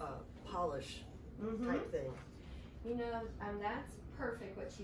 uh, polish mm -hmm. type mm-hmm. thing. You know, um, that's perfect what you